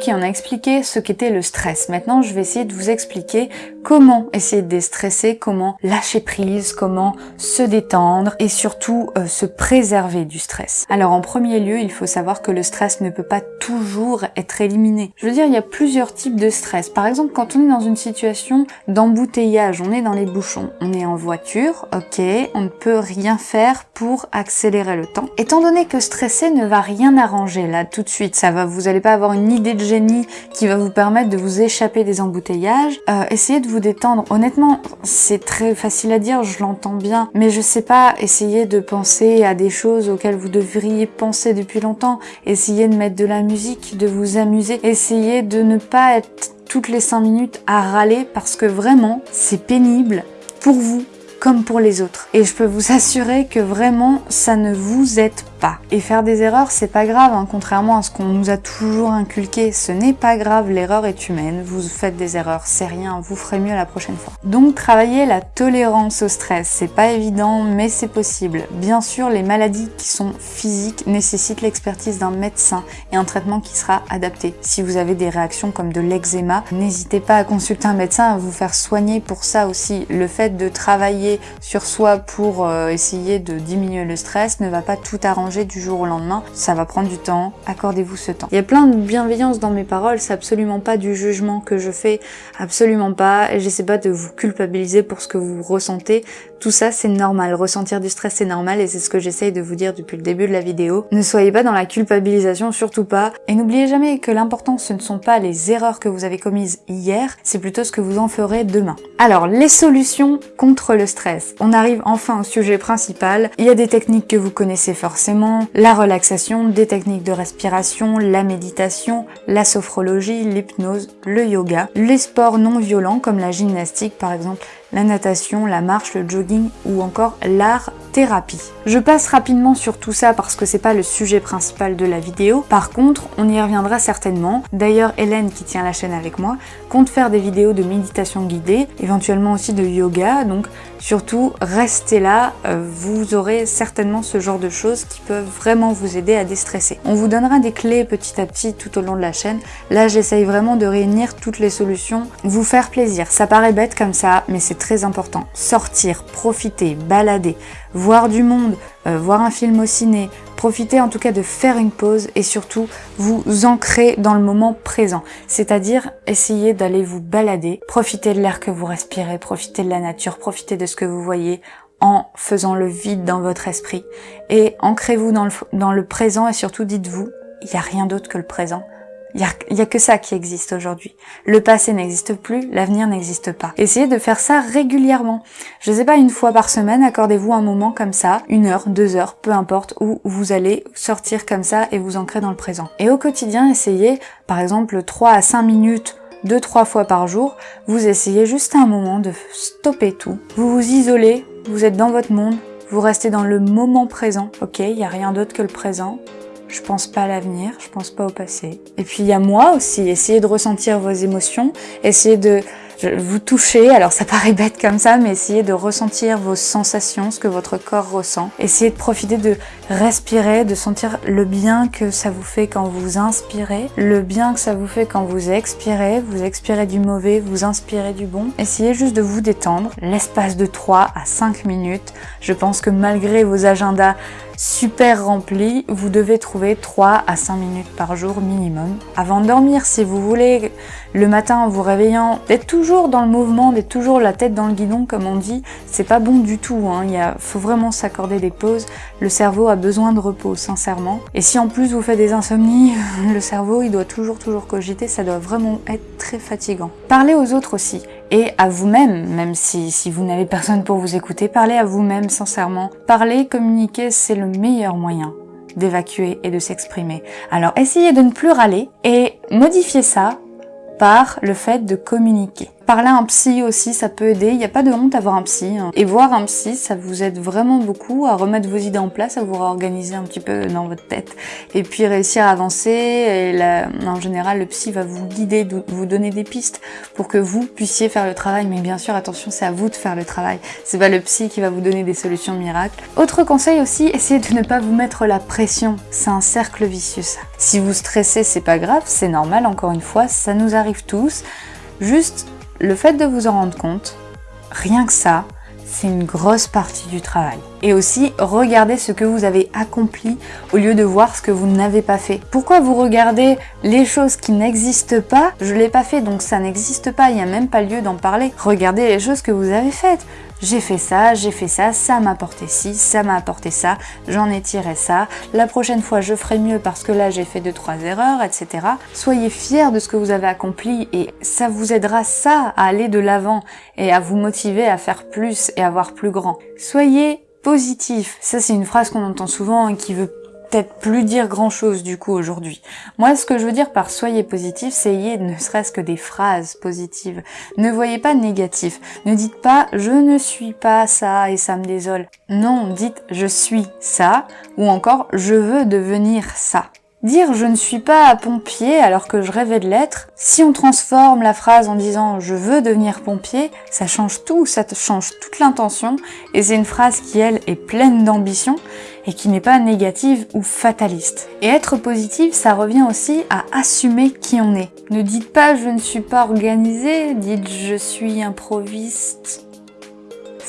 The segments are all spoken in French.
Ok, on a expliqué ce qu'était le stress. Maintenant, je vais essayer de vous expliquer comment essayer de déstresser, comment lâcher prise, comment se détendre et surtout euh, se préserver du stress. Alors en premier lieu, il faut savoir que le stress ne peut pas toujours être éliminé. Je veux dire, il y a plusieurs types de stress. Par exemple, quand on est dans une situation d'embouteillage, on est dans les bouchons, on est en voiture, ok, on ne peut rien faire pour accélérer le temps. Étant donné que stresser ne va rien arranger là tout de suite, ça va, vous n'allez pas avoir une idée de qui va vous permettre de vous échapper des embouteillages, euh, essayez de vous détendre. Honnêtement, c'est très facile à dire, je l'entends bien, mais je sais pas, essayez de penser à des choses auxquelles vous devriez penser depuis longtemps, essayez de mettre de la musique, de vous amuser, essayez de ne pas être toutes les 5 minutes à râler parce que vraiment, c'est pénible pour vous comme pour les autres. Et je peux vous assurer que vraiment, ça ne vous aide pas. Et faire des erreurs, c'est pas grave, hein, contrairement à ce qu'on nous a toujours inculqué. Ce n'est pas grave, l'erreur est humaine, vous faites des erreurs, c'est rien, vous ferez mieux la prochaine fois. Donc travailler la tolérance au stress, c'est pas évident, mais c'est possible. Bien sûr, les maladies qui sont physiques nécessitent l'expertise d'un médecin et un traitement qui sera adapté. Si vous avez des réactions comme de l'eczéma, n'hésitez pas à consulter un médecin, à vous faire soigner pour ça aussi. Le fait de travailler sur soi pour euh, essayer de diminuer le stress ne va pas tout arranger du jour au lendemain. Ça va prendre du temps, accordez-vous ce temps. Il y a plein de bienveillance dans mes paroles, c'est absolument pas du jugement que je fais, absolument pas. J'essaie pas de vous culpabiliser pour ce que vous ressentez. Tout ça, c'est normal. Ressentir du stress, c'est normal et c'est ce que j'essaye de vous dire depuis le début de la vidéo. Ne soyez pas dans la culpabilisation, surtout pas. Et n'oubliez jamais que l'important, ce ne sont pas les erreurs que vous avez commises hier, c'est plutôt ce que vous en ferez demain. Alors, les solutions contre le stress on arrive enfin au sujet principal. Il y a des techniques que vous connaissez forcément, la relaxation, des techniques de respiration, la méditation, la sophrologie, l'hypnose, le yoga, les sports non violents comme la gymnastique par exemple, la natation, la marche, le jogging ou encore l'art thérapie. Je passe rapidement sur tout ça parce que c'est pas le sujet principal de la vidéo. Par contre, on y reviendra certainement. D'ailleurs, Hélène, qui tient la chaîne avec moi, compte faire des vidéos de méditation guidée, éventuellement aussi de yoga. Donc, surtout, restez là. Euh, vous aurez certainement ce genre de choses qui peuvent vraiment vous aider à déstresser. On vous donnera des clés petit à petit tout au long de la chaîne. Là, j'essaye vraiment de réunir toutes les solutions, vous faire plaisir. Ça paraît bête comme ça, mais c'est très important. Sortir, profiter, balader, voir du monde, euh, voir un film au ciné, profiter en tout cas de faire une pause et surtout vous ancrer dans le moment présent. C'est-à-dire essayer d'aller vous balader, profiter de l'air que vous respirez, profiter de la nature, profiter de ce que vous voyez en faisant le vide dans votre esprit. Et ancrez-vous dans le, dans le présent et surtout dites-vous, il n'y a rien d'autre que le présent. Il n'y a, que ça qui existe aujourd'hui. Le passé n'existe plus, l'avenir n'existe pas. Essayez de faire ça régulièrement. Je sais pas, une fois par semaine, accordez-vous un moment comme ça, une heure, deux heures, peu importe, où vous allez sortir comme ça et vous ancrer dans le présent. Et au quotidien, essayez, par exemple, 3 à 5 minutes deux, trois fois par jour, vous essayez juste un moment de stopper tout. Vous vous isolez, vous êtes dans votre monde, vous restez dans le moment présent, ok, il n'y a rien d'autre que le présent, je pense pas à l'avenir, je pense pas au passé. Et puis il y a moi aussi, essayez de ressentir vos émotions, essayez de vous toucher, alors ça paraît bête comme ça, mais essayez de ressentir vos sensations, ce que votre corps ressent. Essayez de profiter de respirer, de sentir le bien que ça vous fait quand vous inspirez, le bien que ça vous fait quand vous expirez, vous expirez du mauvais, vous inspirez du bon. Essayez juste de vous détendre, l'espace de 3 à 5 minutes. Je pense que malgré vos agendas super rempli, vous devez trouver 3 à 5 minutes par jour minimum. Avant de dormir, si vous voulez, le matin en vous réveillant, d'être toujours dans le mouvement, d'être toujours la tête dans le guidon comme on dit, c'est pas bon du tout. Hein. Il y a, faut vraiment s'accorder des pauses. Le cerveau a besoin de repos, sincèrement. Et si en plus vous faites des insomnies, le cerveau il doit toujours toujours cogiter, ça doit vraiment être très fatigant. Parlez aux autres aussi et à vous-même, même si, si vous n'avez personne pour vous écouter, parlez à vous-même sincèrement. Parler, communiquer, c'est le meilleur moyen d'évacuer et de s'exprimer. Alors essayez de ne plus râler et modifiez ça par le fait de communiquer. Parler à un psy aussi, ça peut aider. Il n'y a pas de honte à voir un psy. Hein. Et voir un psy, ça vous aide vraiment beaucoup à remettre vos idées en place, à vous réorganiser un petit peu dans votre tête. Et puis réussir à avancer. En général, le psy va vous guider, vous donner des pistes pour que vous puissiez faire le travail. Mais bien sûr, attention, c'est à vous de faire le travail. C'est pas le psy qui va vous donner des solutions miracles. Autre conseil aussi, essayez de ne pas vous mettre la pression. C'est un cercle vicieux ça. Si vous stressez, c'est pas grave, c'est normal, encore une fois, ça nous arrive tous. Juste, le fait de vous en rendre compte, rien que ça, c'est une grosse partie du travail. Et aussi, regardez ce que vous avez accompli au lieu de voir ce que vous n'avez pas fait. Pourquoi vous regardez les choses qui n'existent pas? Je l'ai pas fait, donc ça n'existe pas, il n'y a même pas lieu d'en parler. Regardez les choses que vous avez faites j'ai fait ça, j'ai fait ça, ça m'a apporté ci, ça m'a apporté ça, j'en ai tiré ça, la prochaine fois je ferai mieux parce que là j'ai fait deux trois erreurs, etc. Soyez fiers de ce que vous avez accompli et ça vous aidera ça à aller de l'avant et à vous motiver à faire plus et à voir plus grand. Soyez positif. Ça c'est une phrase qu'on entend souvent et qui veut peut-être plus dire grand-chose du coup aujourd'hui. Moi, ce que je veux dire par soyez positif, c'est ayez ne serait-ce que des phrases positives. Ne voyez pas négatif. Ne dites pas je ne suis pas ça et ça me désole. Non, dites je suis ça ou encore je veux devenir ça. Dire je ne suis pas pompier alors que je rêvais de l'être, si on transforme la phrase en disant je veux devenir pompier, ça change tout, ça change toute l'intention et c'est une phrase qui elle est pleine d'ambition et qui n'est pas négative ou fataliste. Et être positive, ça revient aussi à assumer qui on est. Ne dites pas je ne suis pas organisé, dites je suis improviste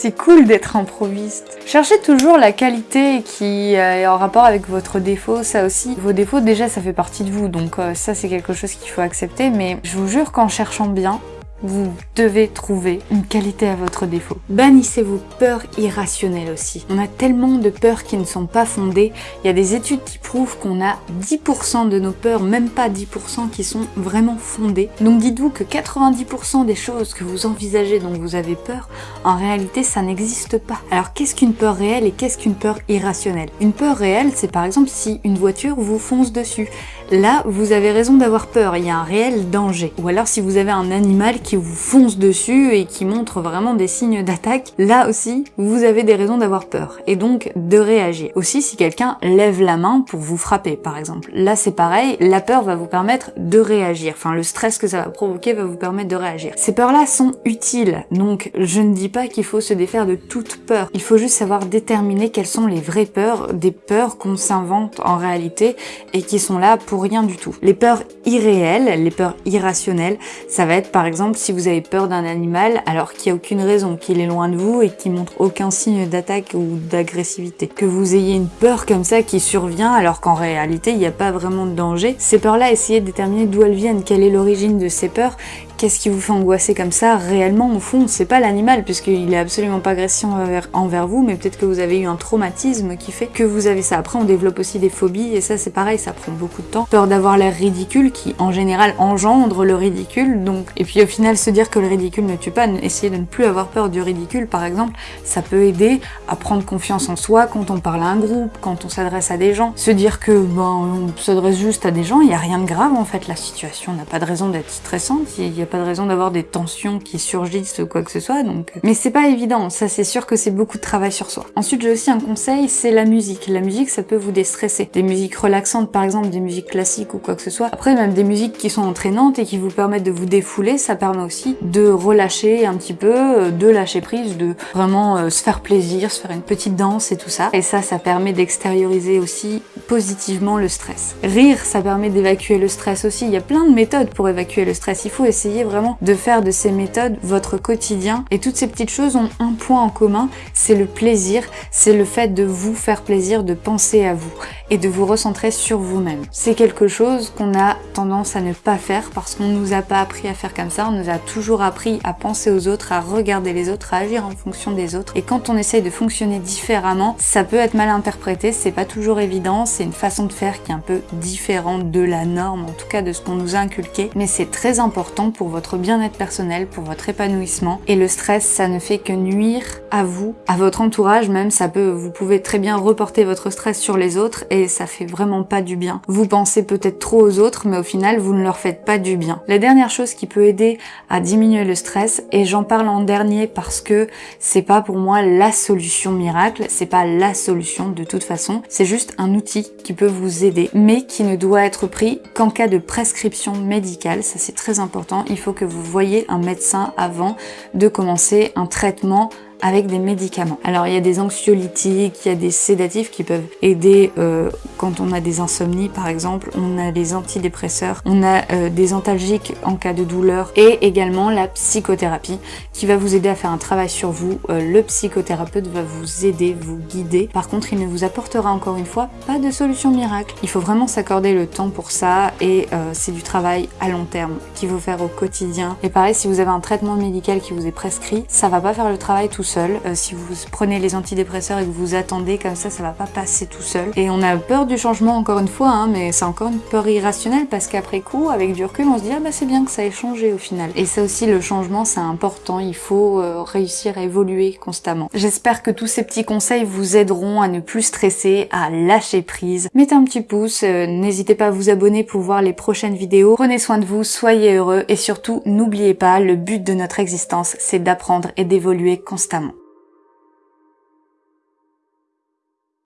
c'est cool d'être improviste. Cherchez toujours la qualité qui est en rapport avec votre défaut, ça aussi. Vos défauts, déjà, ça fait partie de vous, donc euh, ça, c'est quelque chose qu'il faut accepter, mais je vous jure qu'en cherchant bien, vous devez trouver une qualité à votre défaut. Bannissez vos peurs irrationnelles aussi. On a tellement de peurs qui ne sont pas fondées. Il y a des études qui prouvent qu'on a 10% de nos peurs, même pas 10% qui sont vraiment fondées. Donc dites-vous que 90% des choses que vous envisagez dont vous avez peur, en réalité ça n'existe pas. Alors qu'est-ce qu'une peur réelle et qu'est-ce qu'une peur irrationnelle? Une peur réelle, c'est par exemple si une voiture vous fonce dessus. Là, vous avez raison d'avoir peur, il y a un réel danger. Ou alors si vous avez un animal qui vous fonce dessus et qui montre vraiment des signes d'attaque, là aussi, vous avez des raisons d'avoir peur et donc de réagir. Aussi, si quelqu'un lève la main pour vous frapper, par exemple. Là, c'est pareil, la peur va vous permettre de réagir. Enfin, le stress que ça va provoquer va vous permettre de réagir. Ces peurs-là sont utiles, donc je ne dis pas qu'il faut se défaire de toute peur. Il faut juste savoir déterminer quelles sont les vraies peurs, des peurs qu'on s'invente en réalité et qui sont là pour rien du tout. Les peurs irréelles, les peurs irrationnelles, ça va être par exemple si vous avez peur d'un animal alors qu'il n'y a aucune raison, qu'il est loin de vous et qu'il montre aucun signe d'attaque ou d'agressivité. Que vous ayez une peur comme ça qui survient alors qu'en réalité il n'y a pas vraiment de danger. Ces peurs-là, essayez de déterminer d'où elles viennent, quelle est l'origine de ces peurs Qu'est-ce qui vous fait angoisser comme ça Réellement, au fond, c'est pas l'animal, puisqu'il est absolument pas agressif envers, vous, mais peut-être que vous avez eu un traumatisme qui fait que vous avez ça. Après, on développe aussi des phobies, et ça, c'est pareil, ça prend beaucoup de temps. Peur d'avoir l'air ridicule, qui, en général, engendre le ridicule, donc... Et puis, au final, se dire que le ridicule ne tue pas, essayer de ne plus avoir peur du ridicule, par exemple, ça peut aider à prendre confiance en soi quand on parle à un groupe, quand on s'adresse à des gens. Se dire que, ben, on s'adresse juste à des gens, il n'y a rien de grave, en fait, la situation n'a pas de raison d'être stressante, pas de raison d'avoir des tensions qui surgissent ou quoi que ce soit, donc... Mais c'est pas évident, ça c'est sûr que c'est beaucoup de travail sur soi. Ensuite, j'ai aussi un conseil, c'est la musique. La musique, ça peut vous déstresser. Des musiques relaxantes, par exemple, des musiques classiques ou quoi que ce soit. Après, même des musiques qui sont entraînantes et qui vous permettent de vous défouler, ça permet aussi de relâcher un petit peu, euh, de lâcher prise, de vraiment euh, se faire plaisir, se faire une petite danse et tout ça. Et ça, ça permet d'extérioriser aussi positivement le stress. Rire, ça permet d'évacuer le stress aussi. Il y a plein de méthodes pour évacuer le stress. Il faut essayer vraiment de faire de ces méthodes votre quotidien. Et toutes ces petites choses ont un point en commun, c'est le plaisir, c'est le fait de vous faire plaisir, de penser à vous et de vous recentrer sur vous-même. C'est quelque chose qu'on a tendance à ne pas faire parce qu'on nous a pas appris à faire comme ça, on nous a toujours appris à penser aux autres, à regarder les autres, à agir en fonction des autres. Et quand on essaye de fonctionner différemment, ça peut être mal interprété, c'est pas toujours évident, c'est une façon de faire qui est un peu différente de la norme, en tout cas de ce qu'on nous a inculqué, mais c'est très important pour votre bien-être personnel, pour votre épanouissement. Et le stress, ça ne fait que nuire à vous, à votre entourage même, ça peut, vous pouvez très bien reporter votre stress sur les autres et ça fait vraiment pas du bien. Vous pensez peut-être trop aux autres, mais au final, vous ne leur faites pas du bien. La dernière chose qui peut aider à diminuer le stress, et j'en parle en dernier parce que c'est pas pour moi la solution miracle, c'est pas la solution de toute façon, c'est juste un outil qui peut vous aider, mais qui ne doit être pris qu'en cas de prescription médicale, ça c'est très important, il faut que vous voyez un médecin avant de commencer un traitement avec des médicaments. Alors il y a des anxiolytiques, il y a des sédatifs qui peuvent aider euh, quand on a des insomnies par exemple, on a des antidépresseurs, on a euh, des antalgiques en cas de douleur et également la psychothérapie qui va vous aider à faire un travail sur vous. Euh, le psychothérapeute va vous aider, vous guider. Par contre, il ne vous apportera encore une fois pas de solution miracle. Il faut vraiment s'accorder le temps pour ça et c'est du travail à long terme qu'il faut faire au quotidien. Et pareil, si vous avez un traitement médical qui vous est prescrit, ça va pas faire le travail tout seul. Euh, si vous prenez les antidépresseurs et que vous attendez comme ça, ça va pas passer tout seul. Et on a peur du changement encore une fois, hein, mais c'est encore une peur irrationnelle parce qu'après coup, avec du recul, on se dit ah bah c'est bien que ça ait changé au final. Et ça aussi, le changement, c'est important. Il faut euh, réussir à évoluer constamment. J'espère que tous ces petits conseils vous aideront à ne plus stresser, à lâcher prise. Mettez un petit pouce, euh, n'hésitez pas à vous abonner pour voir les prochaines vidéos. Prenez soin de vous, soyez heureux et surtout n'oubliez pas, le but de notre existence, c'est d'apprendre et d'évoluer constamment.